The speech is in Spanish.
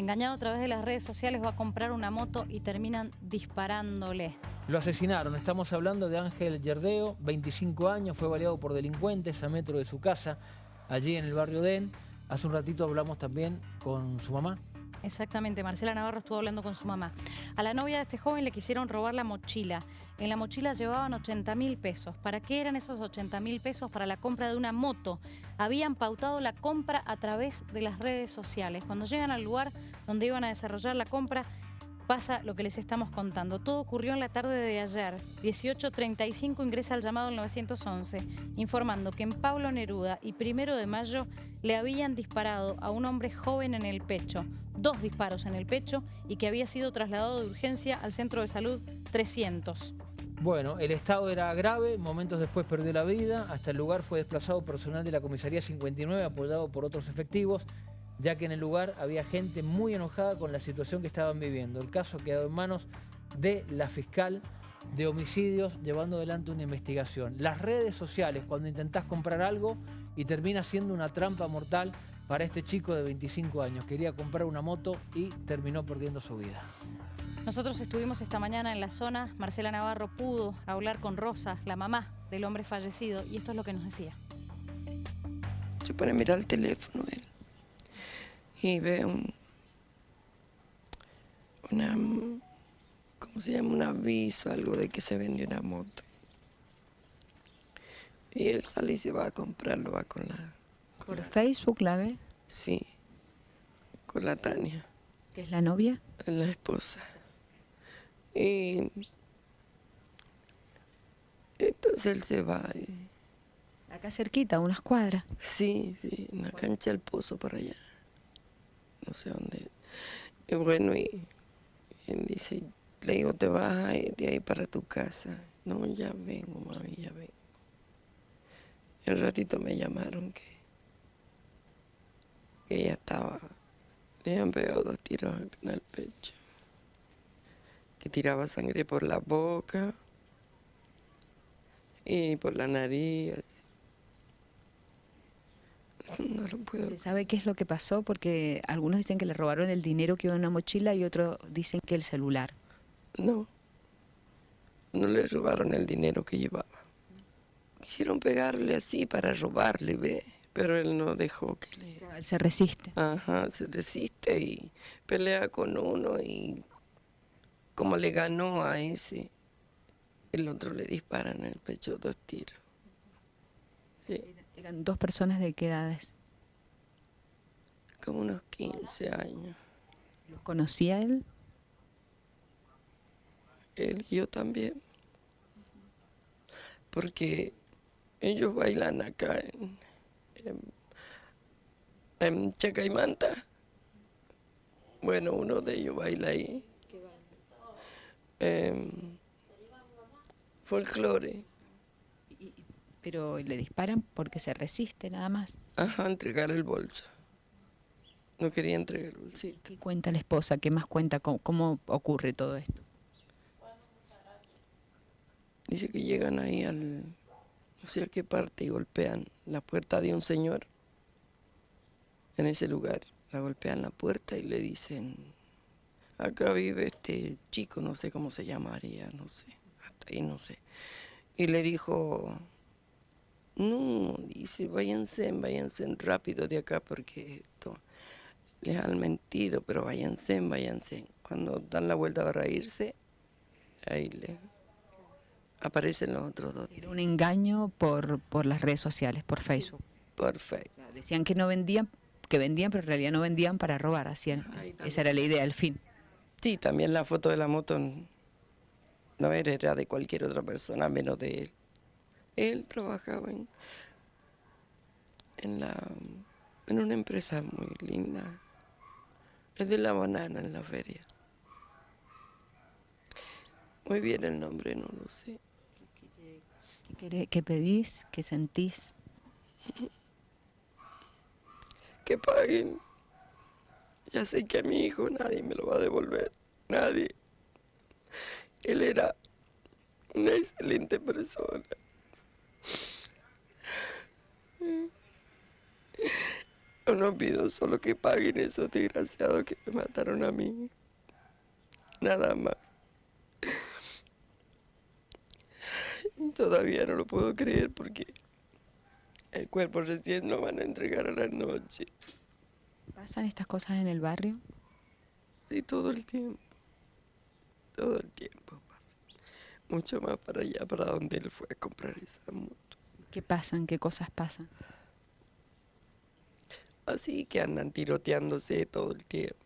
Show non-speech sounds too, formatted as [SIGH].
Engañado a través de las redes sociales va a comprar una moto y terminan disparándole. Lo asesinaron, estamos hablando de Ángel Yerdeo, 25 años, fue baleado por delincuentes a metro de su casa, allí en el barrio Den. Hace un ratito hablamos también con su mamá. Exactamente, Marcela Navarro estuvo hablando con su mamá. A la novia de este joven le quisieron robar la mochila. En la mochila llevaban 80 mil pesos. ¿Para qué eran esos 80 mil pesos? Para la compra de una moto. Habían pautado la compra a través de las redes sociales. Cuando llegan al lugar donde iban a desarrollar la compra, pasa lo que les estamos contando. Todo ocurrió en la tarde de ayer. 18.35 ingresa al llamado al 911, informando que en Pablo Neruda y primero de mayo le habían disparado a un hombre joven en el pecho, dos disparos en el pecho y que había sido trasladado de urgencia al centro de salud 300. Bueno, el estado era grave, momentos después perdió la vida, hasta el lugar fue desplazado personal de la comisaría 59 apoyado por otros efectivos ya que en el lugar había gente muy enojada con la situación que estaban viviendo. El caso quedado en manos de la fiscal de homicidios llevando adelante una investigación. Las redes sociales, cuando intentás comprar algo y termina siendo una trampa mortal para este chico de 25 años. Quería comprar una moto y terminó perdiendo su vida. Nosotros estuvimos esta mañana en la zona. Marcela Navarro pudo hablar con Rosa, la mamá del hombre fallecido, y esto es lo que nos decía. Se pone a mirar el teléfono él y ve un, una, ¿cómo se llama? Un aviso, algo de que se vende una moto. Y él sale y se va a comprarlo, va con la... ¿Por Facebook la ve? Sí, con la Tania. ¿Que es la novia? La esposa. Y entonces él se va. Acá cerquita, unas cuadras. Sí, sí, en la cancha del pozo por allá no sé dónde. Y bueno, y, él dice, le digo, te vas a ir de ahí para tu casa. No, ya vengo, mami, ya vengo. Un ratito me llamaron que, que ella estaba, le habían pegado dos tiros en el pecho. Que tiraba sangre por la boca y por la nariz. [LAUGHS] No lo puedo. ¿Se sabe qué es lo que pasó? Porque algunos dicen que le robaron el dinero que iba en una mochila y otros dicen que el celular. No, no le robaron el dinero que llevaba. Quisieron pegarle así para robarle, ve, pero él no dejó que le... Él se resiste. Ajá, se resiste y pelea con uno y como le ganó a ese, el otro le dispara en el pecho dos tiros. Sí. ¿Eran dos personas de qué edades? Como unos 15 años. ¿Los conocía él? Él y yo también. Porque ellos bailan acá en, en, Chacaimanta. Bueno, uno de ellos baila ahí. Eh, folclore. Pero le disparan porque se resiste nada más. Ajá, entregar el bolso. No quería entregar el bolsito. ¿Qué cuenta la esposa? ¿Qué más cuenta? ¿Cómo, ocurre todo esto? Dice que llegan ahí al... no sé a qué parte y golpean la puerta de un señor en ese lugar. La golpean la puerta y le dicen, acá vive este chico, no sé cómo se llamaría, no sé, hasta ahí no sé. Y le dijo, no, dice, váyanse, váyanse rápido de acá porque esto les han mentido, pero váyanse, váyanse. Cuando dan la vuelta para irse, ahí le aparecen los otros dos. Era un engaño por, por las redes sociales, por Facebook. por Facebook. Decían que no vendían, que vendían, pero en realidad no vendían para robar, hacían. Esa era la idea, el fin. Sí, también la foto de la moto no era de cualquier otra persona, menos de él. Él trabajaba en, en, la, en una empresa muy linda. Es de la banana en la feria. Muy bien el nombre, no lo sé. ¿Qué, qué pedís? ¿Qué sentís? [LAUGHS] Que paguen. Ya sé que a mi hijo nadie me lo va a devolver. Nadie. Él era una excelente persona. Yo no pido solo que paguen esos desgraciados que me mataron a mí. Nada más. Todavía no lo puedo creer porque el cuerpo recién lo van a entregar a la noche. ¿Pasan estas cosas en el barrio? Sí, todo el tiempo. Todo el tiempo pasa. Mucho más para allá, para donde él fue a comprar esa moto. ¿Qué pasan? ¿Qué cosas pasan? Así que andan tiroteándose todo el tiempo.